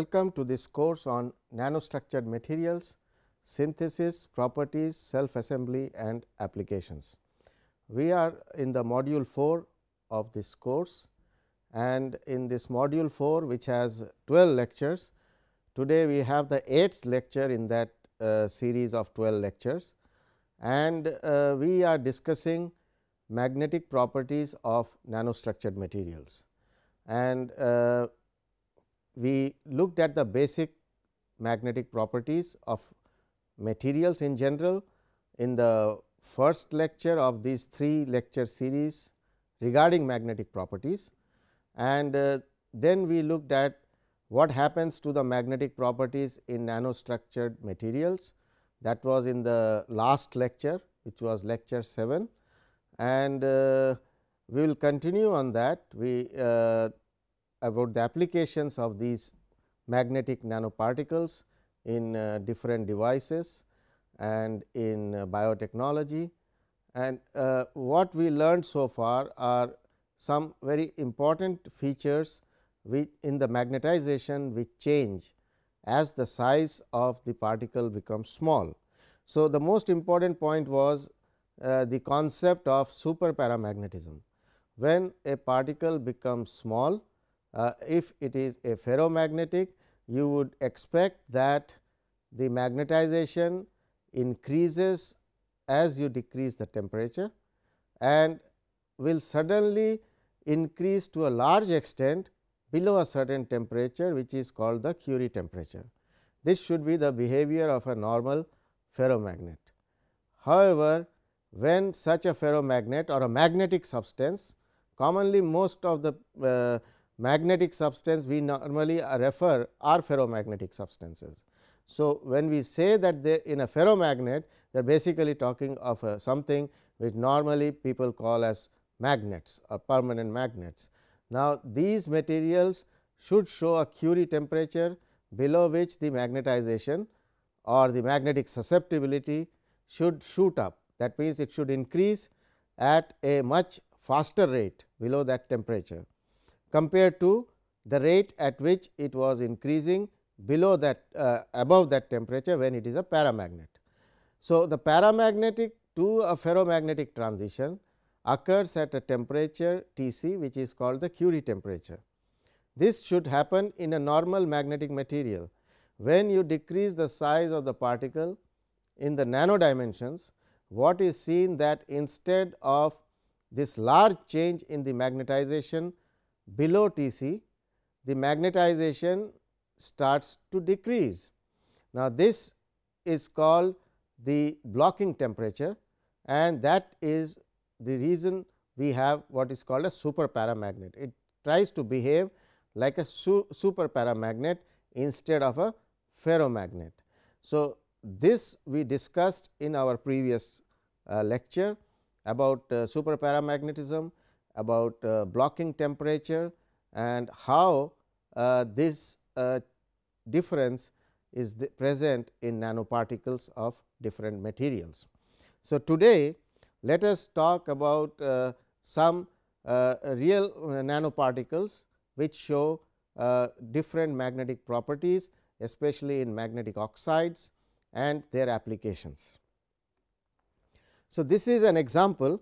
Welcome to this course on nanostructured materials, synthesis, properties, self assembly and applications. We are in the module 4 of this course and in this module 4 which has 12 lectures. Today, we have the eighth lecture in that uh, series of 12 lectures and uh, we are discussing magnetic properties of nanostructured materials. And uh, we looked at the basic magnetic properties of materials in general in the first lecture of these three lecture series regarding magnetic properties. And uh, then we looked at what happens to the magnetic properties in nanostructured materials. That was in the last lecture which was lecture 7 and uh, we will continue on that. We uh, about the applications of these magnetic nanoparticles in uh, different devices and in uh, biotechnology. And uh, what we learned so far are some very important features which in the magnetization which change as the size of the particle becomes small. So, the most important point was uh, the concept of super paramagnetism. When a particle becomes small, uh, if it is a ferromagnetic, you would expect that the magnetization increases as you decrease the temperature and will suddenly increase to a large extent below a certain temperature which is called the Curie temperature. This should be the behavior of a normal ferromagnet. However, when such a ferromagnet or a magnetic substance commonly most of the uh, magnetic substance we normally uh, refer are ferromagnetic substances. So, when we say that they in a ferromagnet they are basically talking of a something which normally people call as magnets or permanent magnets. Now, these materials should show a Curie temperature below which the magnetization or the magnetic susceptibility should shoot up. That means, it should increase at a much faster rate below that temperature compared to the rate at which it was increasing below that uh, above that temperature when it is a paramagnet. So, the paramagnetic to a ferromagnetic transition occurs at a temperature T c which is called the Curie temperature. This should happen in a normal magnetic material. When you decrease the size of the particle in the nano dimensions, what is seen that instead of this large change in the magnetization below T c, the magnetization starts to decrease. Now, this is called the blocking temperature and that is the reason we have what is called a super paramagnet. It tries to behave like a su super paramagnet instead of a ferromagnet. So, this we discussed in our previous uh, lecture about uh, super paramagnetism, about uh, blocking temperature and how uh, this uh, difference is present in nanoparticles of different materials. So, today let us talk about uh, some uh, real nanoparticles which show uh, different magnetic properties especially in magnetic oxides and their applications. So, this is an example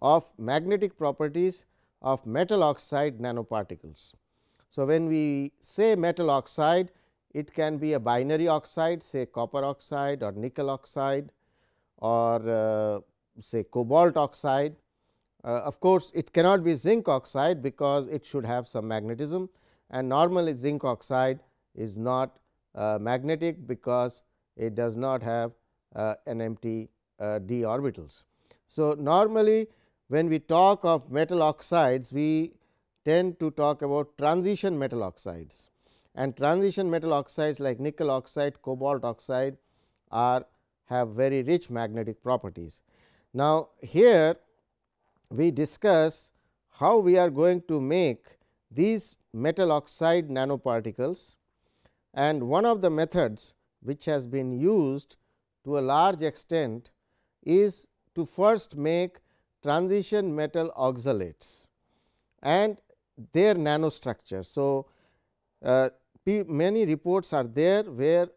of magnetic properties of metal oxide nanoparticles. So, when we say metal oxide it can be a binary oxide say copper oxide or nickel oxide or uh, say cobalt oxide. Uh, of course, it cannot be zinc oxide because it should have some magnetism and normally zinc oxide is not uh, magnetic because it does not have uh, an empty uh, d orbitals. So, normally when we talk of metal oxides we tend to talk about transition metal oxides and transition metal oxides like nickel oxide, cobalt oxide are have very rich magnetic properties. Now, here we discuss how we are going to make these metal oxide nanoparticles and one of the methods which has been used to a large extent is to first make transition metal oxalates and their nanostructure. So, uh, many reports are there where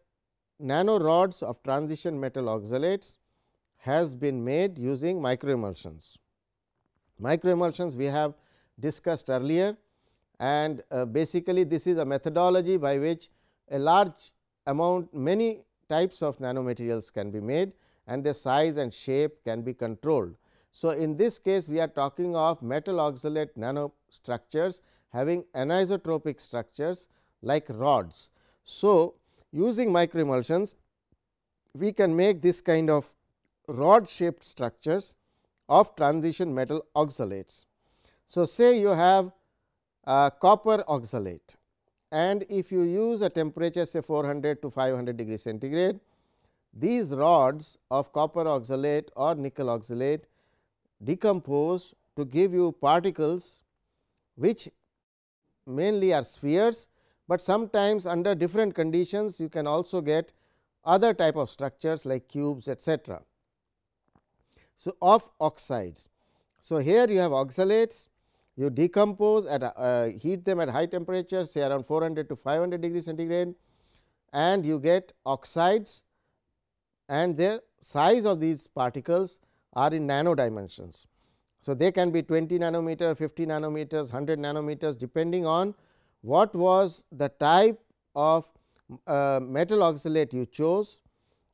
nano rods of transition metal oxalates has been made using microemulsions. Microemulsions we have discussed earlier and uh, basically this is a methodology by which a large amount many types of nanomaterials can be made and their size and shape can be controlled. So, in this case we are talking of metal oxalate nanostructures having anisotropic structures like rods. So, using microemulsions we can make this kind of rod shaped structures of transition metal oxalates. So, say you have copper oxalate and if you use a temperature say 400 to 500 degree centigrade, these rods of copper oxalate or nickel oxalate decompose to give you particles which mainly are spheres, but sometimes under different conditions you can also get other type of structures like cubes etcetera. So, of oxides. So, here you have oxalates you decompose at a, uh, heat them at high temperature say around 400 to 500 degree centigrade and you get oxides and the size of these particles are in nano dimensions. So, they can be 20 nanometer, 50 nanometers, 100 nanometers depending on what was the type of uh, metal oxalate you chose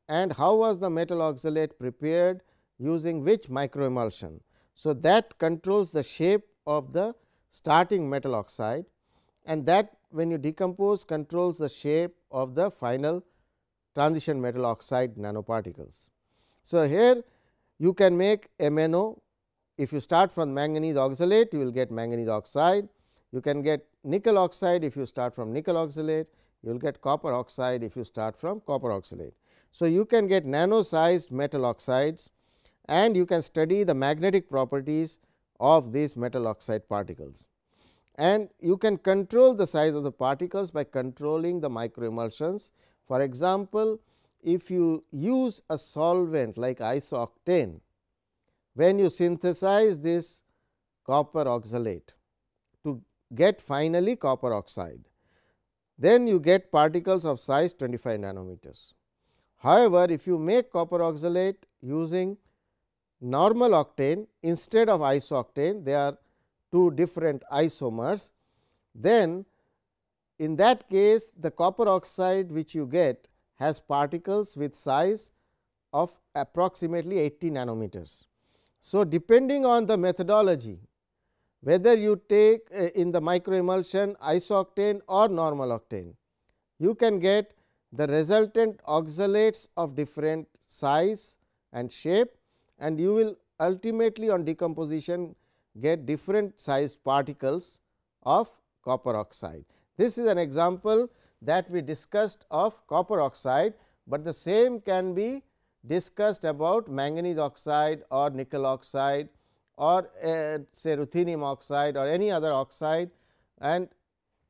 and how was the metal oxalate prepared using which microemulsion. So, that controls the shape of the starting metal oxide and that when you decompose controls the shape of the final transition metal oxide nanoparticles. So, here you can make MNO if you start from manganese oxalate you will get manganese oxide, you can get nickel oxide if you start from nickel oxalate, you will get copper oxide if you start from copper oxalate. So, you can get nano sized metal oxides and you can study the magnetic properties of these metal oxide particles. And you can control the size of the particles by controlling the microemulsions. For example, if you use a solvent like isooctane, when you synthesize this copper oxalate to get finally copper oxide, then you get particles of size 25 nanometers. However, if you make copper oxalate using normal octane instead of isooctane they are two different isomers then in that case the copper oxide which you get has particles with size of approximately 80 nanometers. So, depending on the methodology whether you take uh, in the microemulsion isooctane or normal octane, you can get the resultant oxalates of different size and shape and you will ultimately on decomposition get different sized particles of copper oxide. This is an example that we discussed of copper oxide, but the same can be discussed about manganese oxide or nickel oxide or uh, say ruthenium oxide or any other oxide and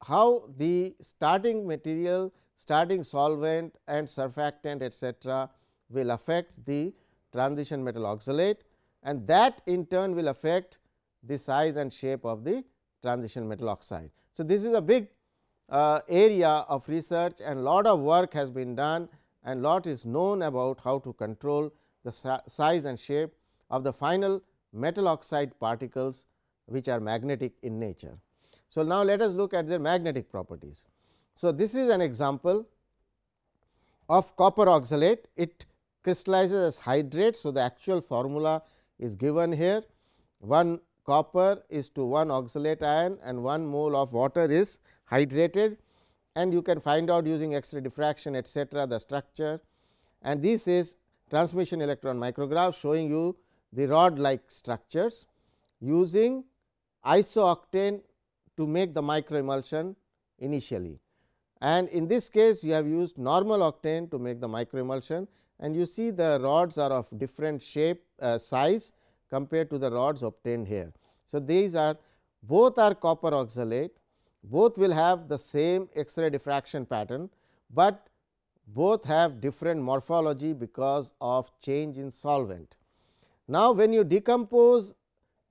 how the starting material, starting solvent and surfactant etcetera will affect the transition metal oxalate and that in turn will affect the size and shape of the transition metal oxide. So, this is a big uh, area of research and lot of work has been done and lot is known about how to control the size and shape of the final metal oxide particles which are magnetic in nature. So, now let us look at their magnetic properties. So, this is an example of copper oxalate. It crystallizes as hydrate. So, the actual formula is given here 1 copper is to 1 oxalate ion and 1 mole of water is hydrated and you can find out using X-ray diffraction etcetera the structure and this is transmission electron micrograph showing you the rod like structures using isooctane to make the microemulsion initially. And in this case you have used normal octane to make the microemulsion and you see the rods are of different shape uh, size compared to the rods obtained here. So, these are both are copper oxalate both will have the same X-ray diffraction pattern, but both have different morphology because of change in solvent. Now, when you decompose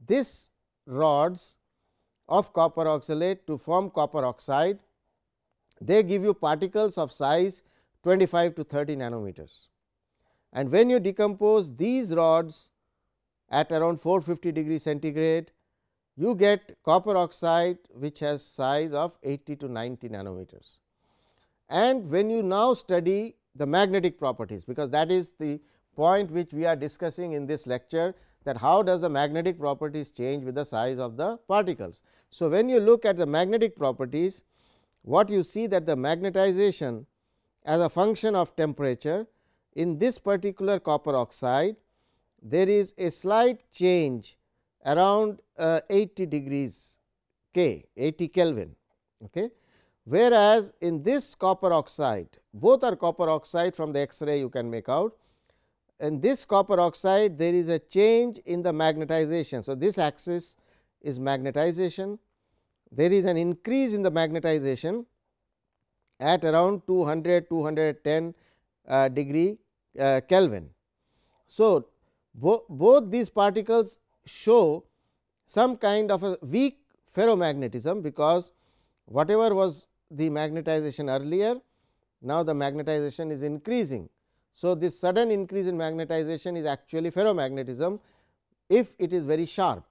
this rods of copper oxalate to form copper oxide, they give you particles of size 25 to 30 nanometers. And when you decompose these rods at around 450 degree centigrade, you get copper oxide which has size of 80 to 90 nanometers. And when you now study the magnetic properties, because that is the point which we are discussing in this lecture that how does the magnetic properties change with the size of the particles. So, when you look at the magnetic properties, what you see that the magnetization as a function of temperature in this particular copper oxide there is a slight change around uh, 80 degrees K 80 Kelvin. Okay. Whereas, in this copper oxide both are copper oxide from the X-ray you can make out. In this copper oxide there is a change in the magnetization. So, this axis is magnetization, there is an increase in the magnetization at around 200 210 uh, degree uh, Kelvin. So, bo both these particles show some kind of a weak ferromagnetism, because whatever was the magnetization earlier, now the magnetization is increasing. So, this sudden increase in magnetization is actually ferromagnetism, if it is very sharp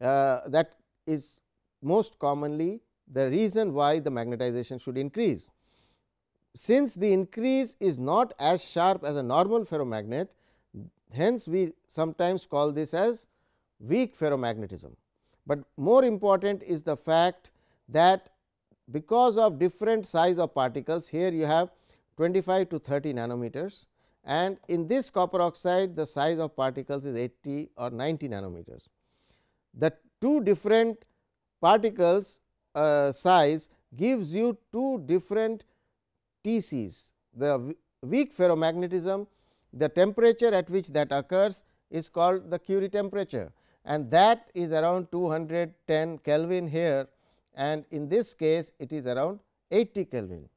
uh, that is most commonly the reason why the magnetization should increase. Since the increase is not as sharp as a normal ferromagnet, hence we sometimes call this as weak ferromagnetism. But more important is the fact that because of different size of particles here you have 25 to 30 nanometers and in this copper oxide the size of particles is 80 or 90 nanometers. The two different particles uh, size gives you two different TCs. The weak ferromagnetism, the temperature at which that occurs is called the Curie temperature and that is around 210 Kelvin here and in this case it is around 80 Kelvin.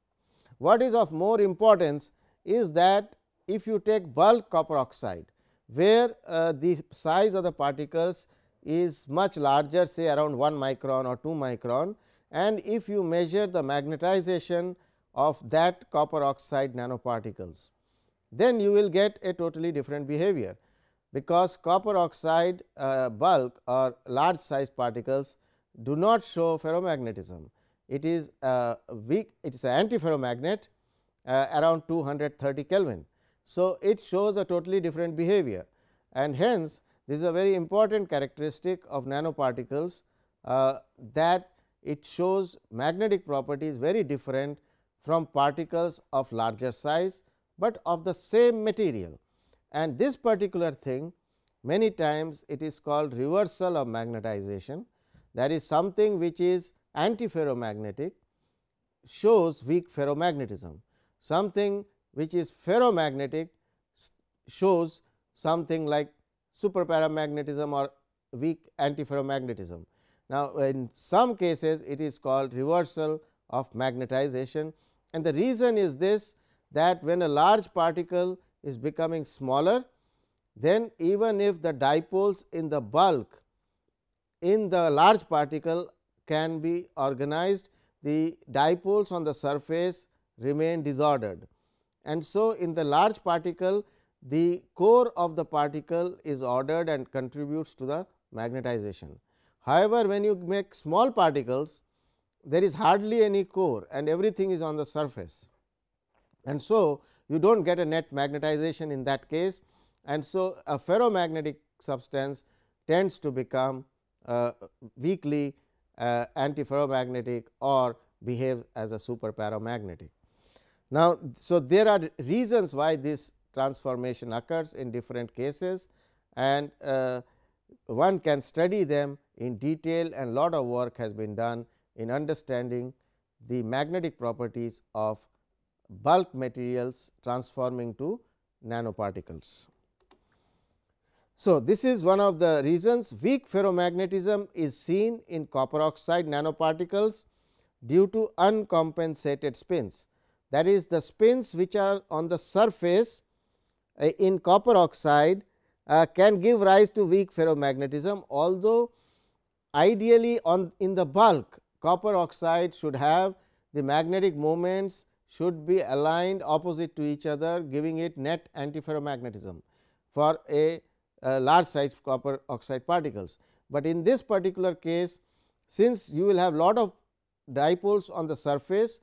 What is of more importance is that if you take bulk copper oxide, where uh, the size of the particles is much larger say around 1 micron or 2 micron and if you measure the magnetization of that copper oxide nanoparticles, then you will get a totally different behavior, because copper oxide uh, bulk or large size particles do not show ferromagnetism. It is a weak it is an antiferromagnet uh, around 230 Kelvin. So, it shows a totally different behavior and hence this is a very important characteristic of nanoparticles uh, that it shows magnetic properties very different from particles of larger size, but of the same material and this particular thing many times it is called reversal of magnetization that is something which is antiferromagnetic shows weak ferromagnetism. Something which is ferromagnetic shows something like superparamagnetism or weak antiferromagnetism. Now, in some cases it is called reversal of magnetization and the reason is this that when a large particle is becoming smaller, then even if the dipoles in the bulk in the large particle can be organized, the dipoles on the surface remain disordered. And so, in the large particle the core of the particle is ordered and contributes to the magnetization. However, when you make small particles there is hardly any core and everything is on the surface. And so, you do not get a net magnetization in that case and so a ferromagnetic substance tends to become uh, weakly uh, antiferromagnetic or behave as a superparamagnetic. Now, so there are reasons why this transformation occurs in different cases and uh, one can study them in detail and lot of work has been done in understanding the magnetic properties of bulk materials transforming to nanoparticles. So, this is one of the reasons weak ferromagnetism is seen in copper oxide nanoparticles due to uncompensated spins. That is the spins which are on the surface uh, in copper oxide uh, can give rise to weak ferromagnetism, although ideally on in the bulk copper oxide should have the magnetic moments should be aligned opposite to each other giving it net antiferromagnetism for a, a large size copper oxide particles. But in this particular case since you will have lot of dipoles on the surface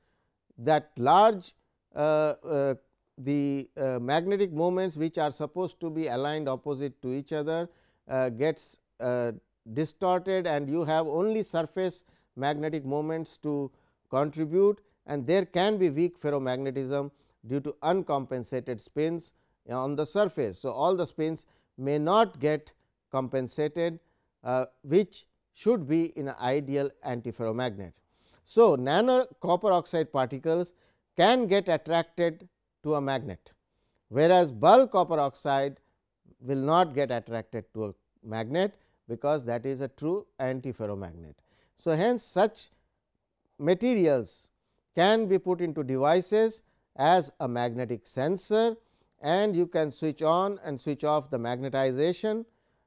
that large uh, uh, the uh, magnetic moments which are supposed to be aligned opposite to each other uh, gets uh, distorted and you have only surface magnetic moments to contribute and there can be weak ferromagnetism due to uncompensated spins on the surface. So, all the spins may not get compensated uh, which should be in an ideal antiferromagnet. So, nano copper oxide particles can get attracted to a magnet, whereas bulk copper oxide will not get attracted to a magnet, because that is a true antiferromagnet. So, hence such materials can be put into devices as a magnetic sensor and you can switch on and switch off the magnetization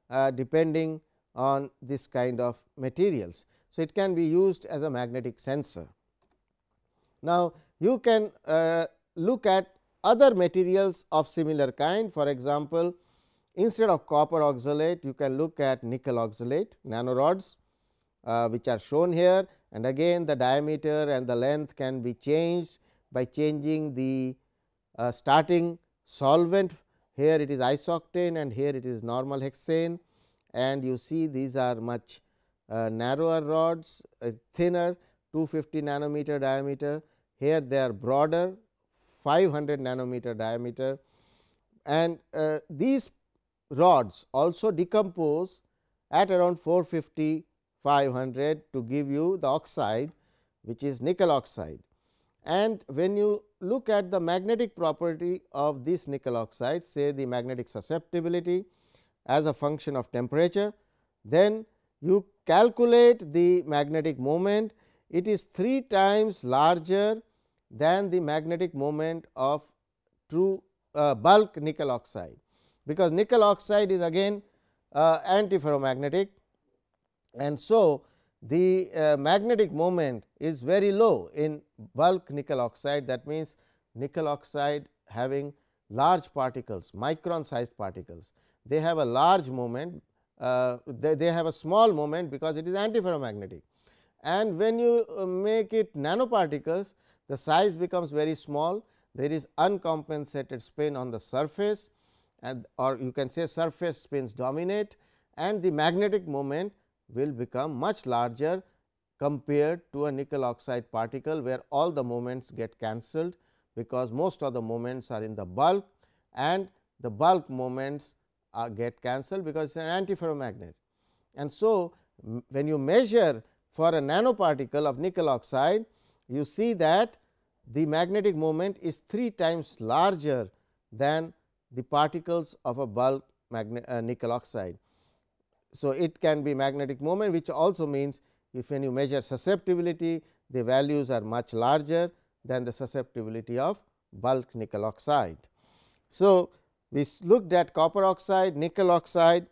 uh, depending on this kind of materials. So, it can be used as a magnetic sensor. Now, you can uh, look at other materials of similar kind for example, instead of copper oxalate you can look at nickel oxalate nanorods uh, which are shown here and again the diameter and the length can be changed by changing the uh, starting solvent. Here it is isooctane and here it is normal hexane. And you see these are much uh, narrower rods uh, thinner 250 nanometer diameter. Here they are broader 500 nanometer diameter. And uh, these rods also decompose at around 450 500 to give you the oxide which is nickel oxide. And when you look at the magnetic property of this nickel oxide say the magnetic susceptibility as a function of temperature, then you calculate the magnetic moment it is 3 times larger than the magnetic moment of true uh, bulk nickel oxide, because nickel oxide is again uh, antiferromagnetic and so the uh, magnetic moment is very low in bulk nickel oxide. That means nickel oxide having large particles micron sized particles. They have a large moment uh, they, they have a small moment because it is antiferromagnetic. And when you uh, make it nanoparticles the size becomes very small. There is uncompensated spin on the surface and or you can say surface spins dominate. And the magnetic moment will become much larger compared to a nickel oxide particle where all the moments get cancelled because most of the moments are in the bulk and the bulk moments get cancelled because it is an antiferromagnet. And so, when you measure for a nanoparticle of nickel oxide, you see that the magnetic moment is 3 times larger than the particles of a bulk uh, nickel oxide. So, it can be magnetic moment which also means if when you measure susceptibility the values are much larger than the susceptibility of bulk nickel oxide. So, we looked at copper oxide, nickel oxide.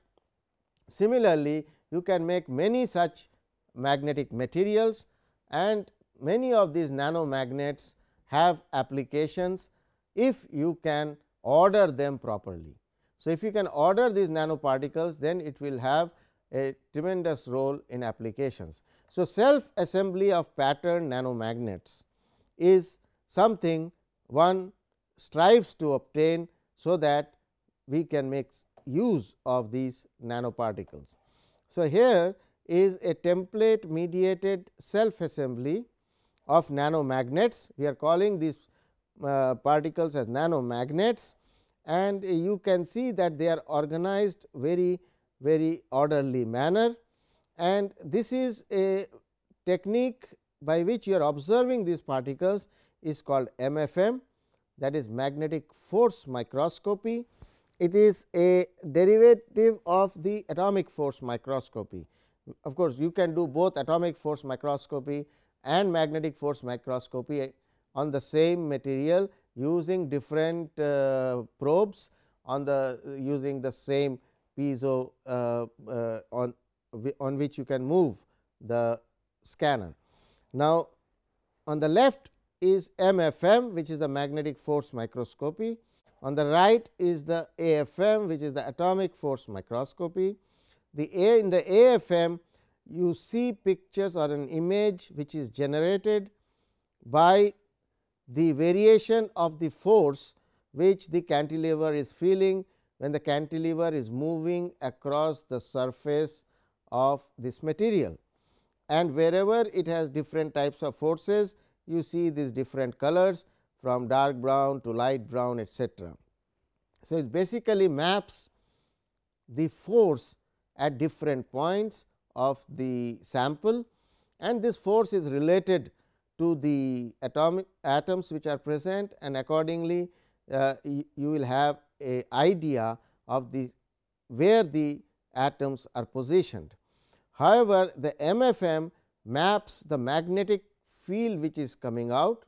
Similarly, you can make many such magnetic materials and many of these nanomagnets have applications if you can order them properly. So, if you can order these nanoparticles then it will have a tremendous role in applications. So, self assembly of pattern nanomagnets is something one strives to obtain, so that we can make use of these nanoparticles. So, here is a template mediated self assembly of nanomagnets. We are calling these uh, particles as nanomagnets and you can see that they are organized very very orderly manner and this is a technique by which you are observing these particles is called MFM that is magnetic force microscopy. It is a derivative of the atomic force microscopy. Of course, you can do both atomic force microscopy and magnetic force microscopy on the same material using different uh, probes on the using the same piezo uh, uh, on on which you can move the scanner. Now, on the left is MFM which is the magnetic force microscopy. On the right is the AFM which is the atomic force microscopy. The A in the AFM you see pictures or an image which is generated by the variation of the force which the cantilever is feeling when the cantilever is moving across the surface of this material. And wherever it has different types of forces, you see these different colors from dark brown to light brown etcetera. So, it basically maps the force at different points of the sample and this force is related to the atomic atoms which are present and accordingly uh, you, will have a idea of the where the atoms are positioned. However, the MFM maps the magnetic field which is coming out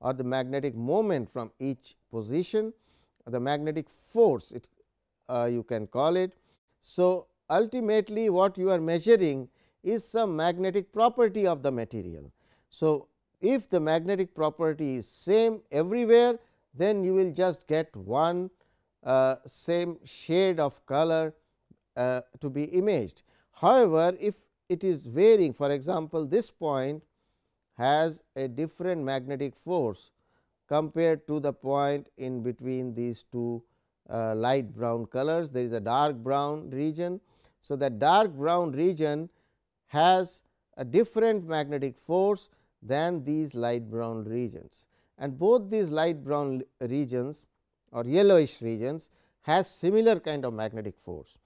or the magnetic moment from each position the magnetic force it uh, you can call it. So, ultimately what you are measuring is some magnetic property of the material. So, if the magnetic property is same everywhere then you will just get one uh, same shade of color uh, to be imaged. However, if it is varying for example, this point has a different magnetic force compared to the point in between these two uh, light brown colors there is a dark brown region. So, that dark brown region has a different magnetic force than these light brown regions and both these light brown regions or yellowish regions has similar kind of magnetic force.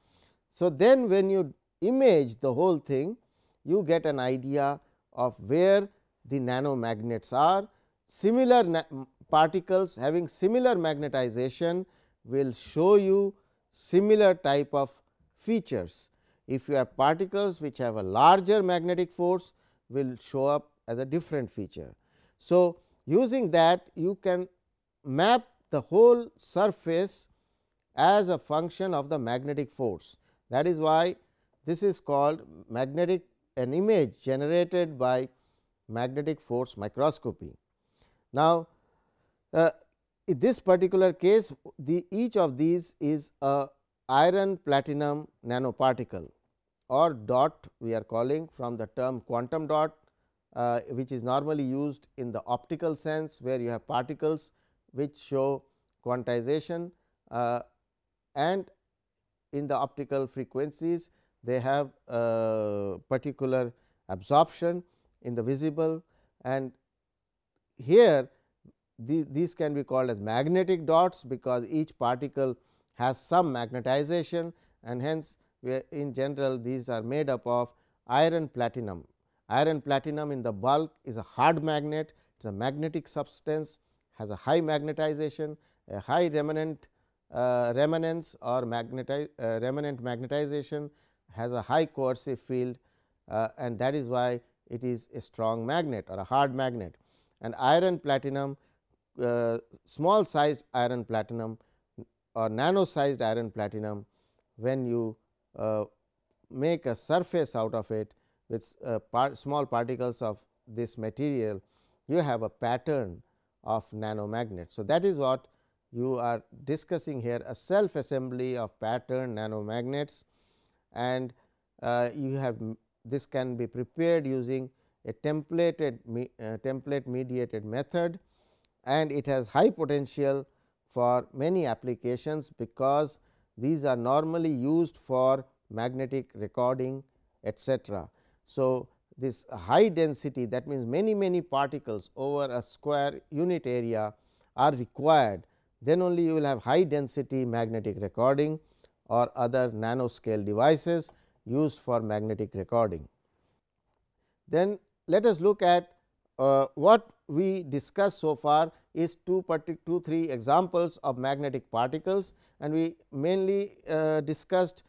So, then when you image the whole thing you get an idea of where the nanomagnets are. Similar particles having similar magnetization will show you similar type of features. If you have particles which have a larger magnetic force will show up as a different feature. So, using that you can map the whole surface as a function of the magnetic force. That is why this is called magnetic an image generated by magnetic force microscopy. Now, uh, in this particular case the each of these is a iron platinum nanoparticle or dot we are calling from the term quantum dot uh, which is normally used in the optical sense where you have particles which show quantization uh, and in the optical frequencies they have particular absorption in the visible and here the, these can be called as magnetic dots because each particle has some magnetization and hence in general these are made up of iron platinum. Iron platinum in the bulk is a hard magnet, it is a magnetic substance, has a high magnetization, a high remanent uh, remanence or magnetize, uh, remanent magnetization, has a high coercive field uh, and that is why it is a strong magnet or a hard magnet. And iron platinum, uh, small sized iron platinum or nano sized iron platinum, when you uh, make a surface out of it with uh, small particles of this material, you have a pattern of nanomagnets. So, that is what you are discussing here a self assembly of pattern nanomagnets and uh, you have this can be prepared using a templated me, uh, template mediated method and it has high potential for many applications because these are normally used for magnetic recording etcetera. So, this high density that means many many particles over a square unit area are required then only you will have high density magnetic recording or other nanoscale devices used for magnetic recording. Then let us look at uh, what we discussed so far is two, two three examples of magnetic particles and we mainly uh, discussed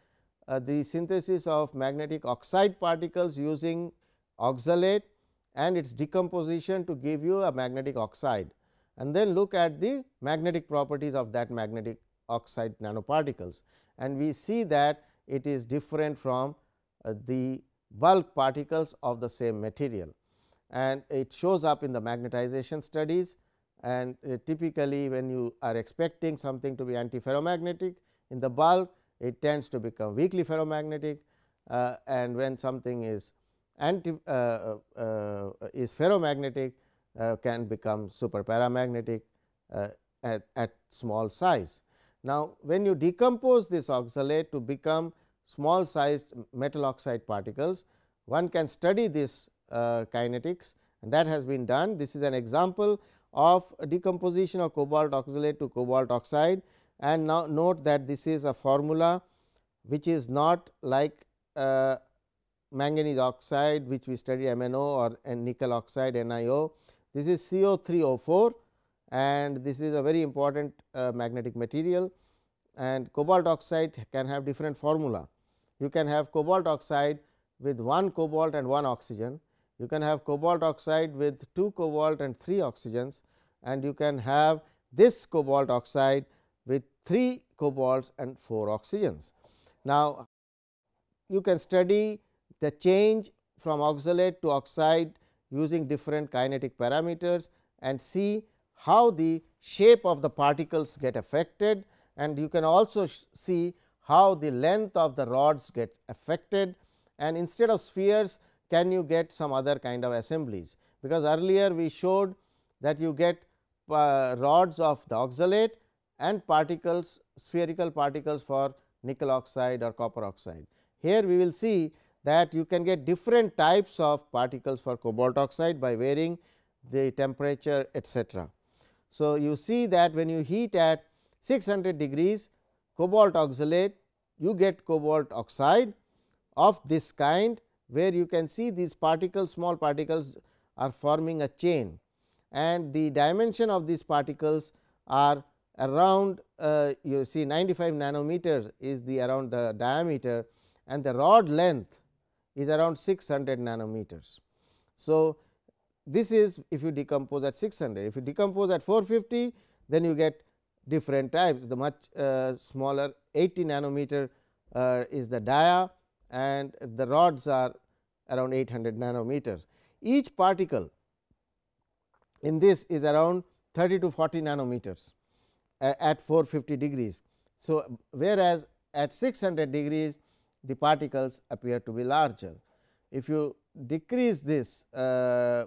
the synthesis of magnetic oxide particles using oxalate and its decomposition to give you a magnetic oxide and then look at the magnetic properties of that magnetic oxide nanoparticles. And we see that it is different from uh, the bulk particles of the same material. and it shows up in the magnetization studies and uh, typically when you are expecting something to be antiferromagnetic in the bulk it tends to become weakly ferromagnetic uh, and when something is anti uh, uh, uh is ferromagnetic uh, can become super paramagnetic at, at small size. Now, when you decompose this oxalate to become small sized metal oxide particles, one can study this kinetics and that has been done. This is an example of decomposition of cobalt oxalate to cobalt oxide and now note that this is a formula which is not like uh, manganese oxide which we study MNO or nickel oxide NiO. This is CO3O4 and this is a very important uh, magnetic material and cobalt oxide can have different formula. You can have cobalt oxide with one cobalt and one oxygen you can have cobalt oxide with 2 cobalt and 3 oxygens and you can have this cobalt oxide 3 cobalts and 4 oxygens. Now, you can study the change from oxalate to oxide using different kinetic parameters and see how the shape of the particles get affected. And you can also see how the length of the rods get affected. And instead of spheres can you get some other kind of assemblies, because earlier we showed that you get uh, rods of the oxalate and particles spherical particles for nickel oxide or copper oxide. Here we will see that you can get different types of particles for cobalt oxide by varying the temperature etcetera. So, you see that when you heat at 600 degrees cobalt oxalate you get cobalt oxide of this kind where you can see these particles small particles are forming a chain and the dimension of these particles are around uh, you see 95 nanometer is the around the diameter and the rod length is around 600 nanometers. So, this is if you decompose at 600 if you decompose at 450 then you get different types the much uh, smaller 80 nanometer uh, is the dia and the rods are around 800 nanometers. Each particle in this is around 30 to 40 nanometers at 450 degrees. So, whereas at 600 degrees the particles appear to be larger. If you decrease this uh,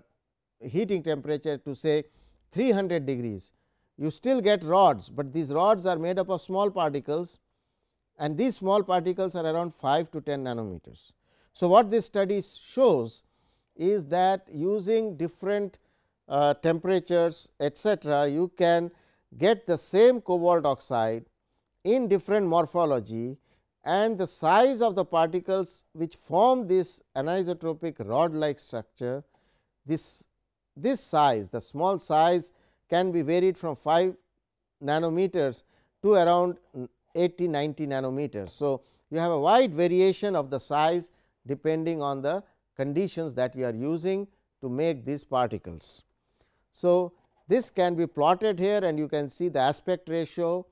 heating temperature to say 300 degrees, you still get rods, but these rods are made up of small particles and these small particles are around 5 to 10 nanometers. So, what this study shows is that using different uh, temperatures etcetera, you can get the same cobalt oxide in different morphology and the size of the particles which form this anisotropic rod like structure this this size the small size can be varied from 5 nanometers to around 80 90 nanometers. So, you have a wide variation of the size depending on the conditions that you are using to make these particles. So, this can be plotted here and you can see the aspect ratio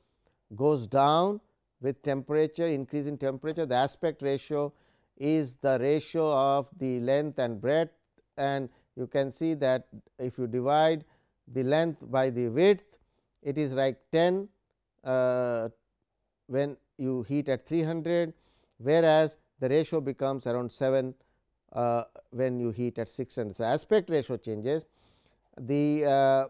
goes down with temperature increase in temperature. The aspect ratio is the ratio of the length and breadth. And you can see that if you divide the length by the width it is like 10 uh, when you heat at 300 whereas the ratio becomes around 7 uh, when you heat at 600. So, aspect ratio changes, the uh,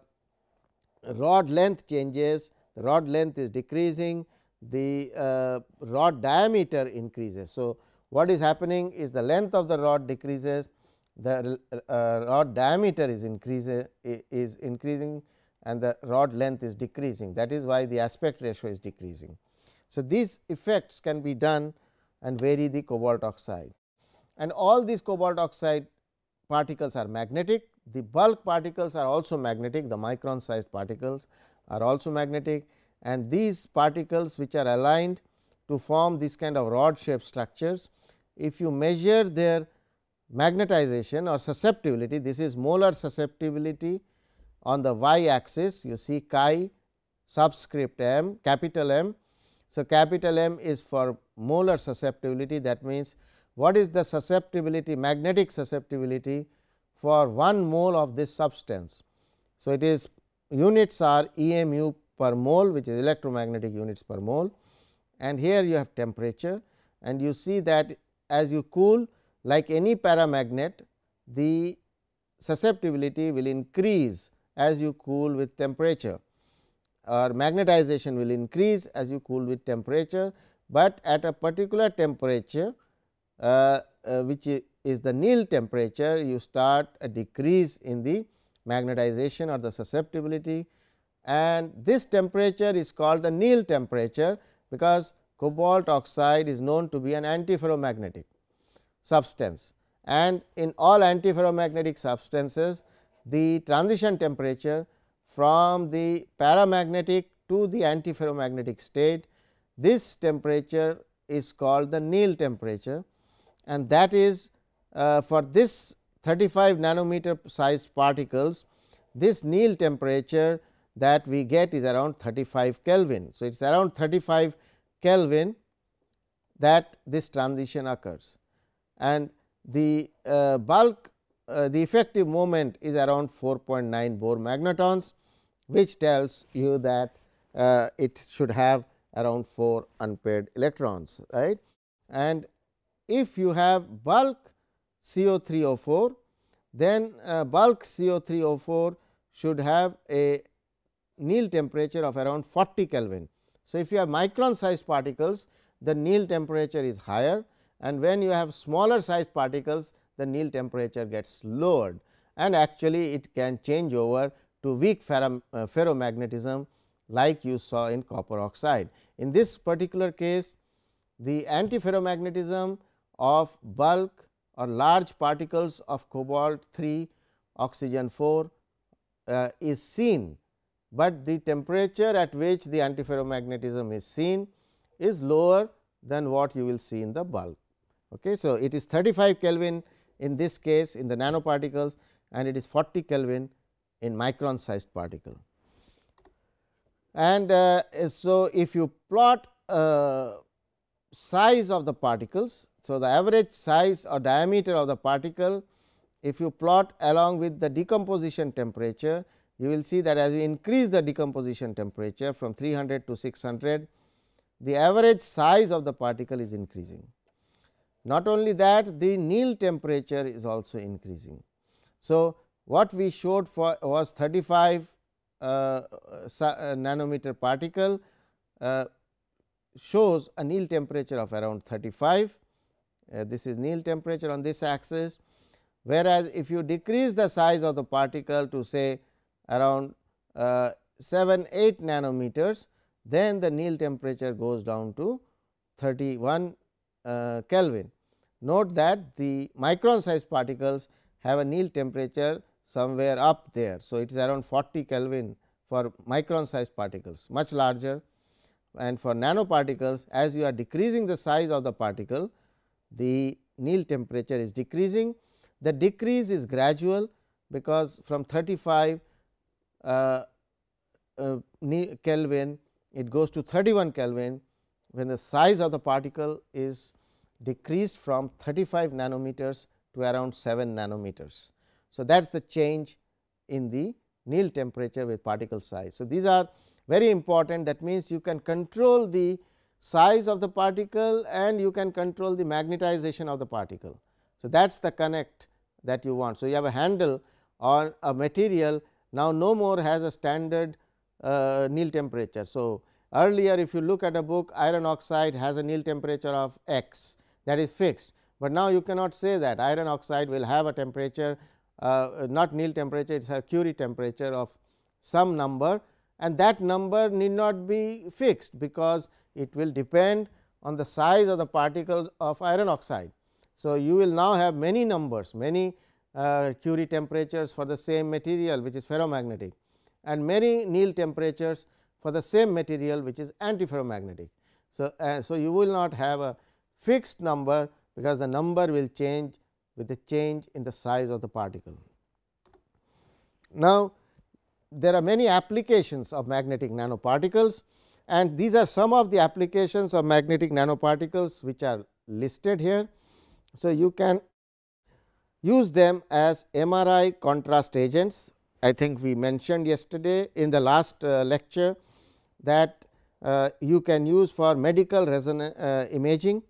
rod length changes, the rod length is decreasing, the uh, rod diameter increases. So, what is happening is the length of the rod decreases, the uh, rod diameter is is increasing and the rod length is decreasing that is why the aspect ratio is decreasing. So, these effects can be done and vary the cobalt oxide. And all these cobalt oxide particles are magnetic, the bulk particles are also magnetic, the micron sized particles are also magnetic and these particles which are aligned to form this kind of rod shaped structures. If you measure their magnetization or susceptibility, this is molar susceptibility on the y axis, you see chi subscript m capital M so, capital M is for molar susceptibility that means, what is the susceptibility magnetic susceptibility for 1 mole of this substance. So, it is units are EMU per mole which is electromagnetic units per mole and here you have temperature and you see that as you cool like any paramagnet the susceptibility will increase as you cool with temperature or magnetization will increase as you cool with temperature, but at a particular temperature uh, uh, which is the Néel temperature you start a decrease in the magnetization or the susceptibility. And this temperature is called the Néel temperature because cobalt oxide is known to be an antiferromagnetic substance. And in all antiferromagnetic substances the transition temperature from the paramagnetic to the antiferromagnetic state this temperature is called the Néel temperature. And that is for this 35 nanometer sized particles this Néel temperature that we get is around 35 Kelvin. So, it is around 35 Kelvin that this transition occurs and the uh, bulk uh, the effective moment is around 4.9 Bohr magnetons which tells you that uh, it should have around 4 unpaired electrons right and if you have bulk CO3O4 then uh, bulk CO3O4 should have a Néel temperature of around 40 Kelvin. So, if you have micron sized particles the Néel temperature is higher and when you have smaller sized particles the Néel temperature gets lowered and actually it can change over to weak uh, ferromagnetism like you saw in copper oxide. In this particular case the antiferromagnetism of bulk or large particles of cobalt 3 oxygen 4 uh, is seen, but the temperature at which the antiferromagnetism is seen is lower than what you will see in the bulk. Okay. So, it is 35 Kelvin in this case in the nanoparticles and it is 40 Kelvin in micron sized particle. And uh, so, if you plot uh, size of the particles. So, the average size or diameter of the particle if you plot along with the decomposition temperature you will see that as you increase the decomposition temperature from 300 to 600 the average size of the particle is increasing. Not only that the Néel temperature is also increasing. So, what we showed for was 35 uh, uh, nanometer particle uh, shows a Néel temperature of around 35. Uh, this is Néel temperature on this axis, whereas, if you decrease the size of the particle to say around uh, 7 8 nanometers, then the Néel temperature goes down to 31 uh, Kelvin. Note that the micron size particles have a Néel temperature somewhere up there. So, it is around 40 Kelvin for micron size particles much larger and for nanoparticles as you are decreasing the size of the particle the Néel temperature is decreasing. The decrease is gradual because from 35 uh, uh, Kelvin it goes to 31 Kelvin when the size of the particle is decreased from 35 nanometers to around 7 nanometers. So, that is the change in the Néel temperature with particle size. So, these are very important that means, you can control the size of the particle and you can control the magnetization of the particle. So, that is the connect that you want. So, you have a handle or a material now no more has a standard uh, Néel temperature. So, earlier if you look at a book iron oxide has a Néel temperature of x that is fixed, but now you cannot say that iron oxide will have a temperature uh, not Néel temperature it is a Curie temperature of some number and that number need not be fixed because it will depend on the size of the particle of iron oxide. So, you will now have many numbers many uh, Curie temperatures for the same material which is ferromagnetic and many Néel temperatures for the same material which is antiferromagnetic. So, uh, so you will not have a fixed number because the number will change with the change in the size of the particle. Now, there are many applications of magnetic nanoparticles and these are some of the applications of magnetic nanoparticles which are listed here. So, you can use them as MRI contrast agents. I think we mentioned yesterday in the last uh, lecture that uh, you can use for medical resonance uh, imaging.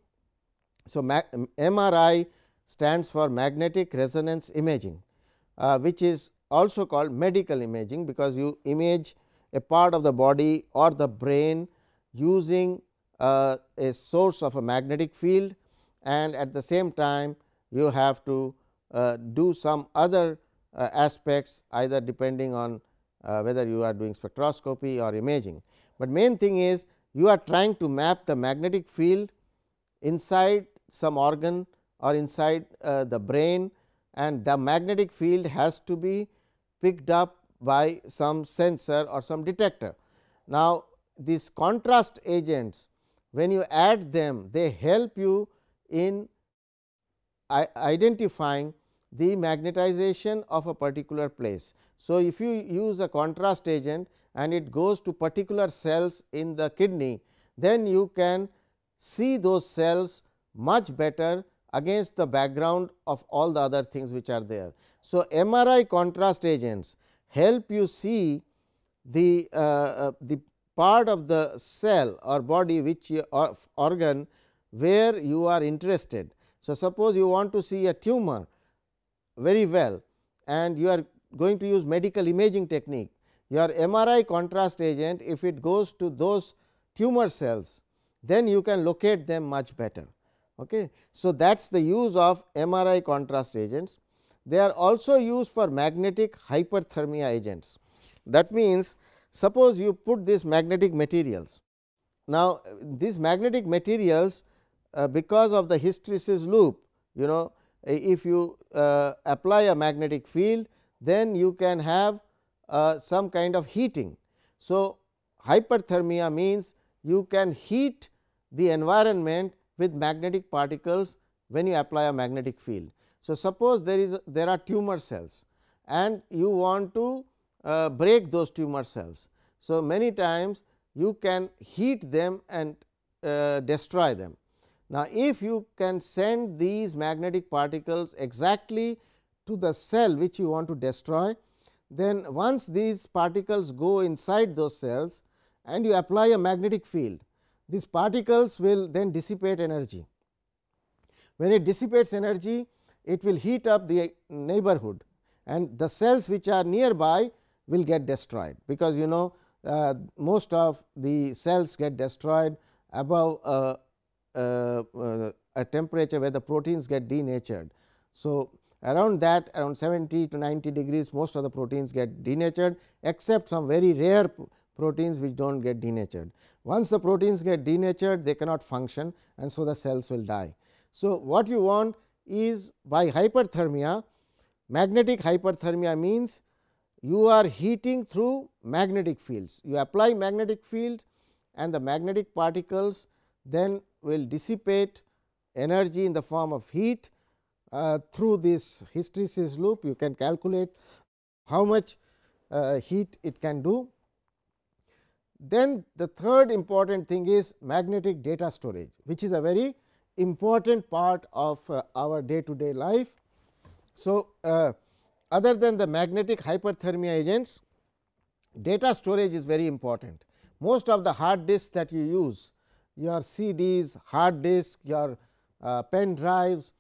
So, MRI stands for magnetic resonance imaging, uh, which is also called medical imaging, because you image a part of the body or the brain using uh, a source of a magnetic field and at the same time you have to uh, do some other uh, aspects either depending on uh, whether you are doing spectroscopy or imaging. But main thing is you are trying to map the magnetic field inside some organ or inside uh, the brain and the magnetic field has to be picked up by some sensor or some detector. Now, these contrast agents when you add them they help you in identifying the magnetization of a particular place. So, if you use a contrast agent and it goes to particular cells in the kidney, then you can see those cells much better against the background of all the other things which are there. So, MRI contrast agents help you see the, uh, uh, the part of the cell or body which you, organ where you are interested. So, suppose you want to see a tumor very well and you are going to use medical imaging technique. Your MRI contrast agent if it goes to those tumor cells then you can locate them much better. Okay. So, that is the use of MRI contrast agents. They are also used for magnetic hyperthermia agents. That means, suppose you put these magnetic materials. Now, these magnetic materials uh, because of the hysteresis loop you know if you uh, apply a magnetic field then you can have uh, some kind of heating. So, hyperthermia means you can heat the environment with magnetic particles when you apply a magnetic field. So, suppose there is there are tumor cells and you want to uh, break those tumor cells. So, many times you can heat them and uh, destroy them. Now, if you can send these magnetic particles exactly to the cell which you want to destroy, then once these particles go inside those cells and you apply a magnetic field, these particles will then dissipate energy. When it dissipates energy, it will heat up the neighborhood and the cells which are nearby will get destroyed, because you know uh, most of the cells get destroyed above uh, uh, a temperature where the proteins get denatured. So, around that around 70 to 90 degrees most of the proteins get denatured except some very rare proteins which do not get denatured. Once the proteins get denatured they cannot function and so the cells will die. So, what you want is by hyperthermia magnetic hyperthermia means you are heating through magnetic fields. You apply magnetic field and the magnetic particles then will dissipate energy in the form of heat uh, through this hysteresis loop. You can calculate how much uh, heat it can do. Then the third important thing is magnetic data storage, which is a very important part of uh, our day to day life. So, uh, other than the magnetic hyperthermia agents, data storage is very important. Most of the hard disks that you use your CDs, hard disk, your uh, pen drives,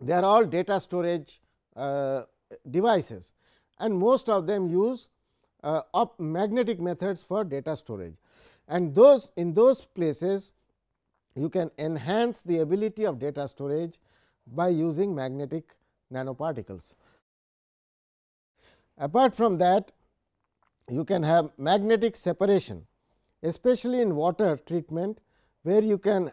they are all data storage uh, devices and most of them use uh, magnetic methods for data storage. And those in those places you can enhance the ability of data storage by using magnetic nanoparticles. Apart from that you can have magnetic separation especially in water treatment where you can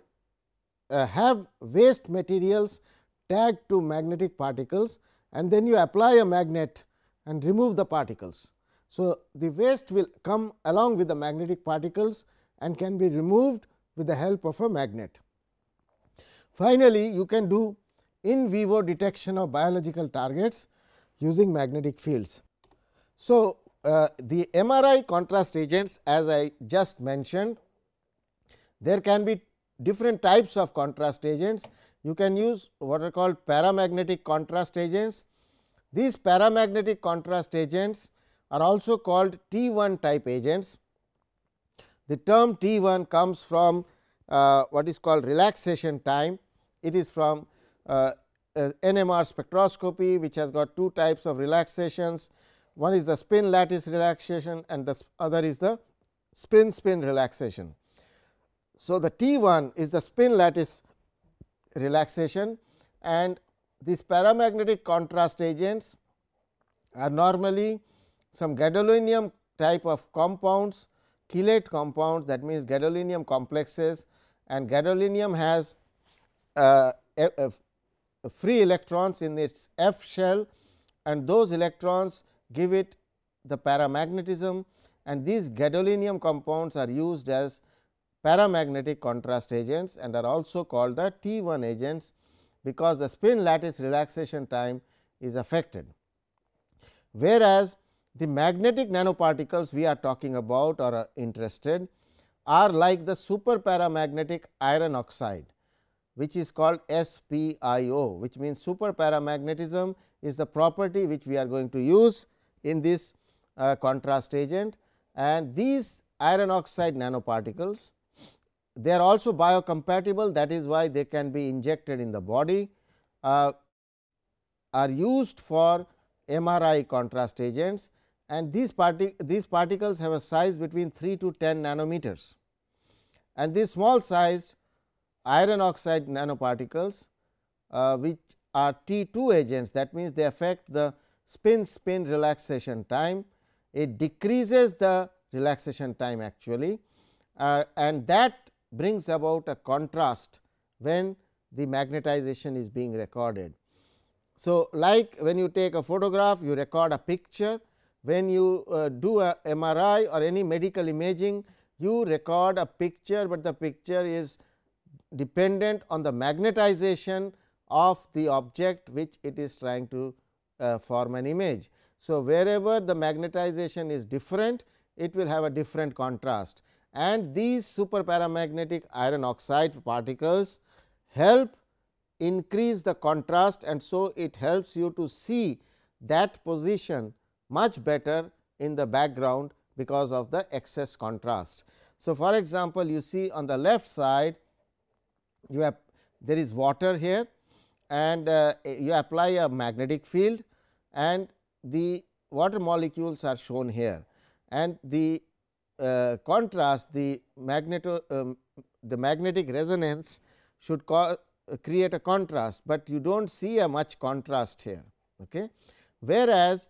uh, have waste materials tagged to magnetic particles and then you apply a magnet and remove the particles. So, the waste will come along with the magnetic particles and can be removed with the help of a magnet. Finally, you can do in vivo detection of biological targets using magnetic fields. So, uh, the MRI contrast agents as I just mentioned there can be different types of contrast agents. you can use what are called paramagnetic contrast agents. These paramagnetic contrast agents are also called T 1 type agents. The term T 1 comes from uh, what is called relaxation time. It is from uh, uh, NMR spectroscopy which has got two types of relaxations. One is the spin lattice relaxation and the other is the spin spin relaxation. So, the T 1 is the spin lattice relaxation and these paramagnetic contrast agents are normally some gadolinium type of compounds, chelate compounds that means gadolinium complexes and gadolinium has uh, free electrons in its F shell and those electrons give it the paramagnetism and these gadolinium compounds are used as paramagnetic contrast agents and are also called the T 1 agents, because the spin lattice relaxation time is affected. Whereas, the magnetic nanoparticles we are talking about or are interested are like the super paramagnetic iron oxide which is called SPIO which means super paramagnetism is the property which we are going to use in this uh, contrast agent. And these iron oxide nanoparticles they are also biocompatible that is why they can be injected in the body uh, are used for MRI contrast agents and these, partic these particles have a size between 3 to 10 nanometers and these small sized iron oxide nanoparticles uh, which are T 2 agents that means, they affect the spin spin relaxation time. It decreases the relaxation time actually uh, and that brings about a contrast when the magnetization is being recorded. So, like when you take a photograph you record a picture when you uh, do a MRI or any medical imaging you record a picture, but the picture is dependent on the magnetization of the object which it is trying to uh, form an image. So, wherever the magnetization is different it will have a different contrast and these super paramagnetic iron oxide particles help increase the contrast and so it helps you to see that position much better in the background because of the excess contrast. So, for example, you see on the left side you have there is water here and uh, you apply a magnetic field and the water molecules are shown here and the uh, contrast the magneto um, the magnetic resonance should create a contrast, but you do not see a much contrast here. Okay. Whereas,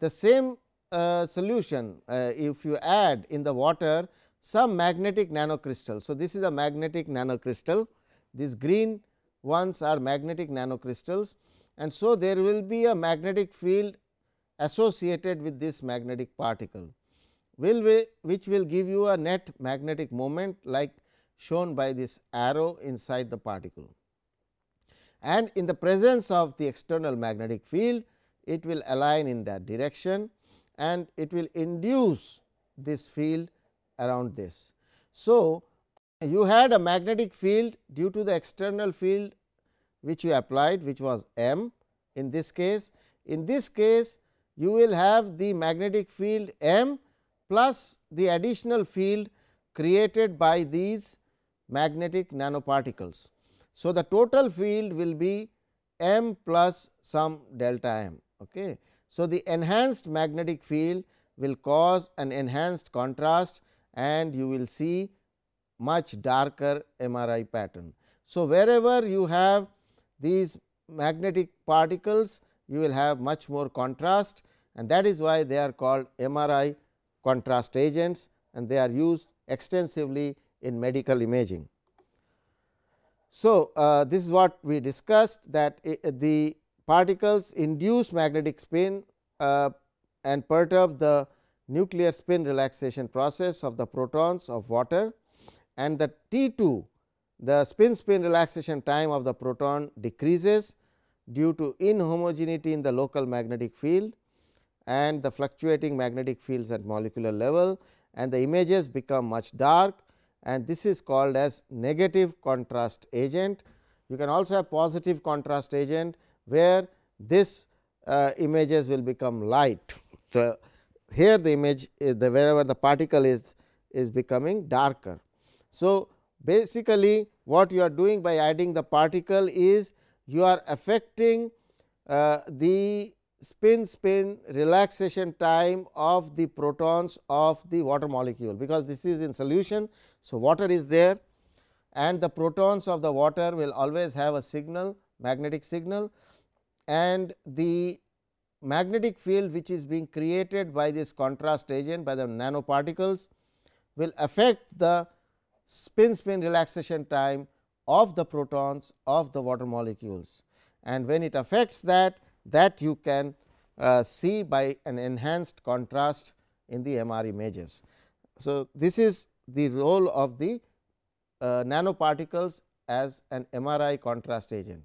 the same uh, solution uh, if you add in the water some magnetic nanocrystal. So, this is a magnetic nanocrystal these green ones are magnetic nanocrystals and so there will be a magnetic field associated with this magnetic particle will we, which will give you a net magnetic moment like shown by this arrow inside the particle. And in the presence of the external magnetic field, it will align in that direction and it will induce this field around this. So, you had a magnetic field due to the external field which you applied which was M in this case. In this case you will have the magnetic field M plus the additional field created by these magnetic nanoparticles. So, the total field will be m plus some delta m. Okay. So, the enhanced magnetic field will cause an enhanced contrast and you will see much darker MRI pattern. So, wherever you have these magnetic particles you will have much more contrast and that is why they are called MRI contrast agents and they are used extensively in medical imaging. So, uh, this is what we discussed that the particles induce magnetic spin uh, and perturb the nuclear spin relaxation process of the protons of water and the T 2 the spin spin relaxation time of the proton decreases due to inhomogeneity in the local magnetic field and the fluctuating magnetic fields at molecular level and the images become much dark and this is called as negative contrast agent. You can also have positive contrast agent, where this uh, images will become light. So, here the image is the wherever the particle is is becoming darker. So, basically what you are doing by adding the particle is you are affecting uh, the spin spin relaxation time of the protons of the water molecule, because this is in solution. So, water is there and the protons of the water will always have a signal magnetic signal and the magnetic field which is being created by this contrast agent by the nanoparticles will affect the spin spin relaxation time of the protons of the water molecules. And when it affects that that you can uh, see by an enhanced contrast in the MR images. So, this is the role of the uh, nanoparticles as an MRI contrast agent.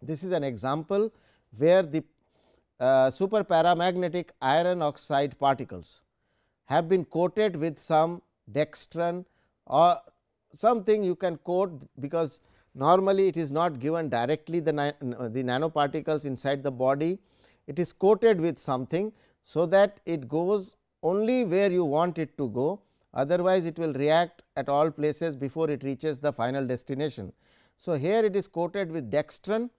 This is an example where the uh, super paramagnetic iron oxide particles have been coated with some dextran or something you can coat because normally it is not given directly the, the nanoparticles inside the body. It is coated with something, so that it goes only where you want it to go otherwise it will react at all places before it reaches the final destination. So, here it is coated with dextran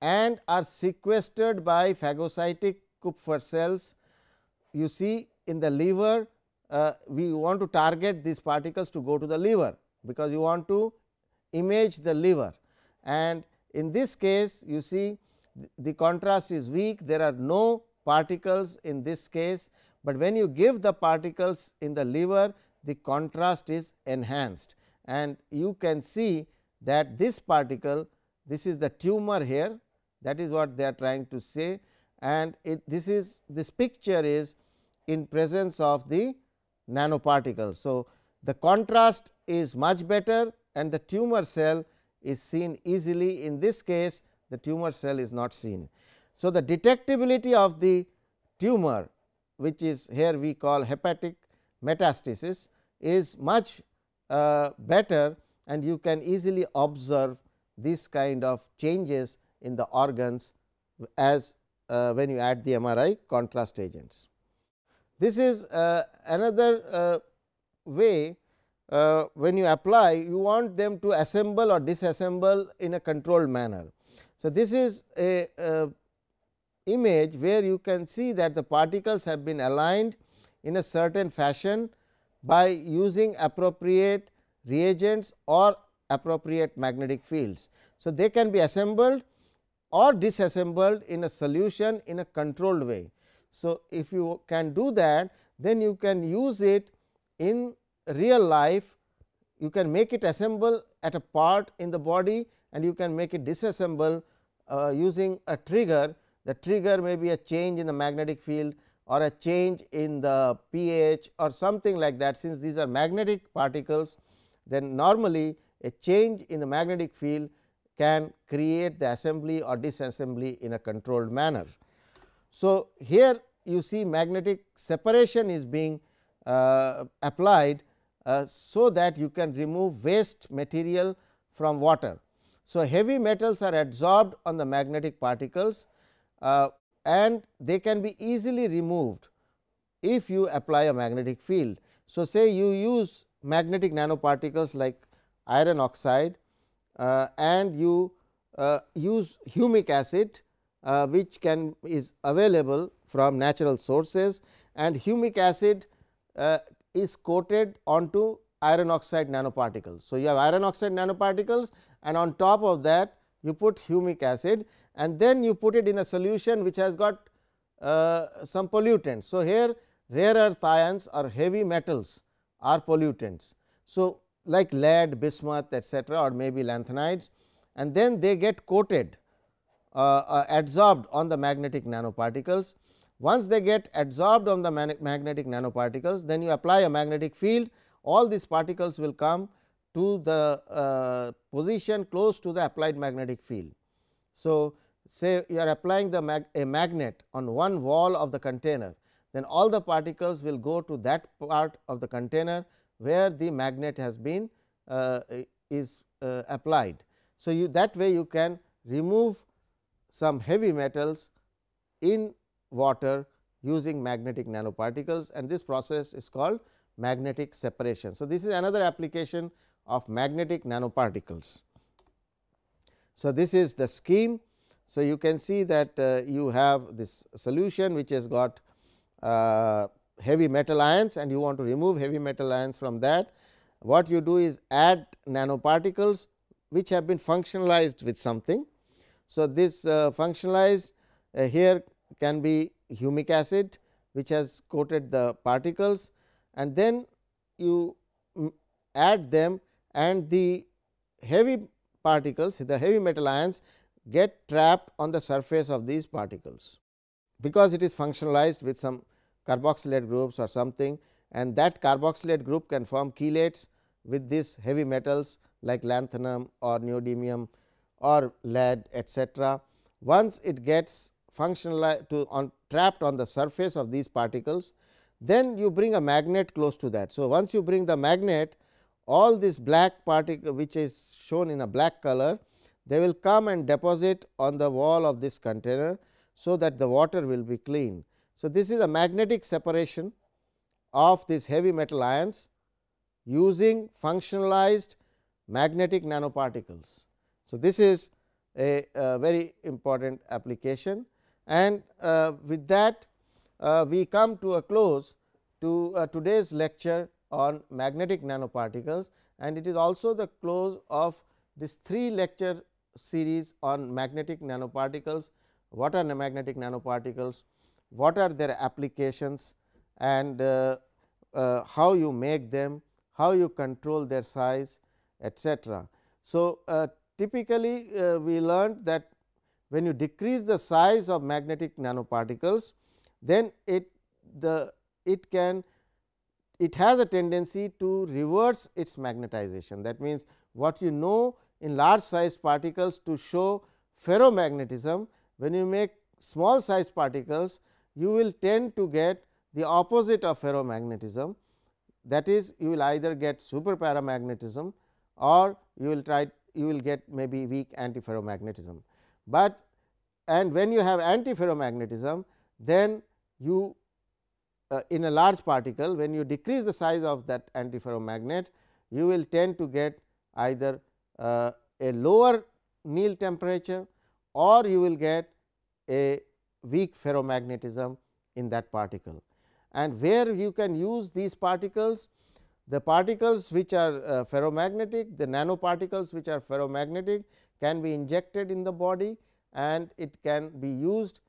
and are sequestered by phagocytic Kupffer cells. You see in the liver uh, we want to target these particles to go to the liver, because you want to image the liver. And in this case you see the contrast is weak. There are no particles in this case, but when you give the particles in the liver the contrast is enhanced. And you can see that this particle this is the tumor here that is what they are trying to say and it, this is this picture is in presence of the nanoparticles. So, the contrast is much better and the tumor cell is seen easily in this case the tumor cell is not seen. So, the detectability of the tumor which is here we call hepatic metastasis is much uh, better and you can easily observe this kind of changes in the organs as uh, when you add the MRI contrast agents. This is uh, another uh, way uh, when you apply you want them to assemble or disassemble in a controlled manner. So, this is a, a image where you can see that the particles have been aligned in a certain fashion by using appropriate reagents or appropriate magnetic fields. So, they can be assembled or disassembled in a solution in a controlled way. So, if you can do that then you can use it in real life you can make it assemble at a part in the body and you can make it disassemble uh, using a trigger. The trigger may be a change in the magnetic field or a change in the pH or something like that since these are magnetic particles then normally a change in the magnetic field can create the assembly or disassembly in a controlled manner. So, here you see magnetic separation is being uh, applied, uh, so that you can remove waste material from water. So, heavy metals are adsorbed on the magnetic particles uh, and they can be easily removed if you apply a magnetic field. So, say you use magnetic nanoparticles like iron oxide and you uh, use humic acid uh, which can is available from natural sources and humic acid uh, is coated onto iron oxide nanoparticles. So, you have iron oxide nanoparticles and on top of that you put humic acid and then you put it in a solution which has got uh, some pollutants. So, here rare earth ions or heavy metals are pollutants. So, like lead, bismuth etcetera or maybe lanthanides and then they get coated uh, uh, adsorbed on the magnetic nanoparticles. Once they get adsorbed on the magnetic nanoparticles, then you apply a magnetic field, all these particles will come to the uh, position close to the applied magnetic field. So, say you are applying the mag a magnet on one wall of the container, then all the particles will go to that part of the container where the magnet has been uh, is uh, applied. So, you that way you can remove some heavy metals in water using magnetic nanoparticles and this process is called magnetic separation. So, this is another application of magnetic nanoparticles. So, this is the scheme. So, you can see that uh, you have this solution which has got uh, heavy metal ions and you want to remove heavy metal ions from that. What you do is add nanoparticles which have been functionalized with something. So, this uh, functionalized uh, here can be humic acid which has coated the particles and then you add them and the heavy particles the heavy metal ions get trapped on the surface of these particles. Because it is functionalized with some carboxylate groups or something and that carboxylate group can form chelates with these heavy metals like lanthanum or neodymium or lead etcetera. Once it gets functional to on trapped on the surface of these particles, then you bring a magnet close to that. So, once you bring the magnet all this black particle which is shown in a black color they will come and deposit on the wall of this container. So, that the water will be clean. So, this is a magnetic separation of these heavy metal ions using functionalized magnetic nanoparticles. So, this is a, a very important application and uh, with that uh, we come to a close to uh, today's lecture on magnetic nanoparticles and it is also the close of this three lecture series on magnetic nanoparticles. What are magnetic nanoparticles? What are their applications and uh, uh, how you make them, how you control their size etcetera. So, uh, typically we learned that when you decrease the size of magnetic nanoparticles, then it the it can it has a tendency to reverse its magnetization. That means, what you know in large size particles to show ferromagnetism, when you make small size particles, you will tend to get the opposite of ferromagnetism that is you will either get super paramagnetism or you will try you will get maybe weak antiferromagnetism. But and when you have antiferromagnetism then you uh, in a large particle when you decrease the size of that antiferromagnet you will tend to get either uh, a lower Néel temperature or you will get a weak ferromagnetism in that particle. And where you can use these particles, the particles which are uh, ferromagnetic, the nanoparticles which are ferromagnetic can be injected in the body and it can be used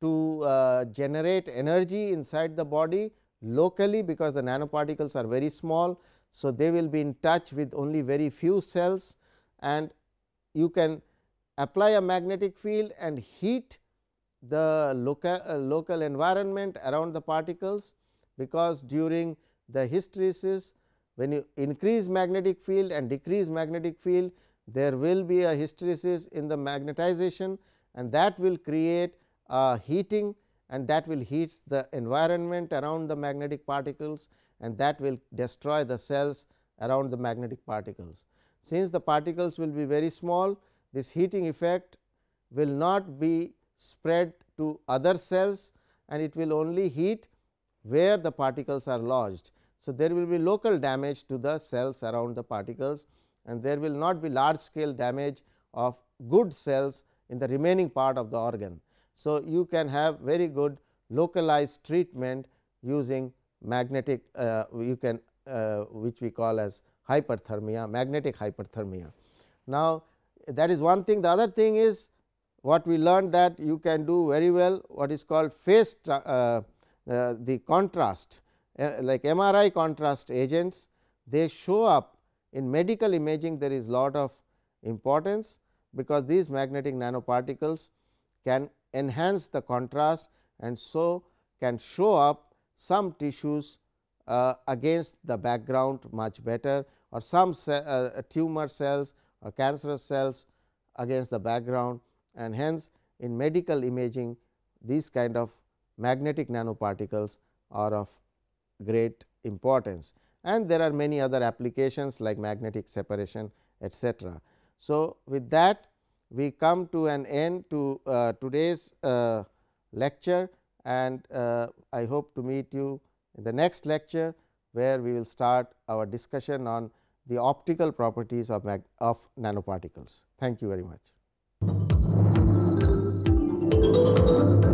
to uh, generate energy inside the body locally because the nanoparticles are very small. So, they will be in touch with only very few cells and you can apply a magnetic field and heat the local, uh, local environment around the particles, because during the hysteresis when you increase magnetic field and decrease magnetic field there will be a hysteresis in the magnetization and that will create a heating and that will heat the environment around the magnetic particles and that will destroy the cells around the magnetic particles. Since the particles will be very small this heating effect will not be spread to other cells and it will only heat where the particles are lodged. So, there will be local damage to the cells around the particles and there will not be large scale damage of good cells in the remaining part of the organ. So, you can have very good localized treatment using magnetic uh, you can uh, which we call as hyperthermia magnetic hyperthermia. Now, that is one thing the other thing is what we learned that you can do very well what is called phase uh, uh, the contrast uh, like MRI contrast agents. They show up in medical imaging there is lot of importance because these magnetic nanoparticles can enhance the contrast and so can show up some tissues uh, against the background much better or some uh, tumor cells or cancerous cells against the background and hence in medical imaging these kind of magnetic nanoparticles are of great importance and there are many other applications like magnetic separation etcetera. So, with that we come to an end to uh, today's uh, lecture and uh, I hope to meet you in the next lecture, where we will start our discussion on the optical properties of, of nanoparticles. Thank you very much. Thank you.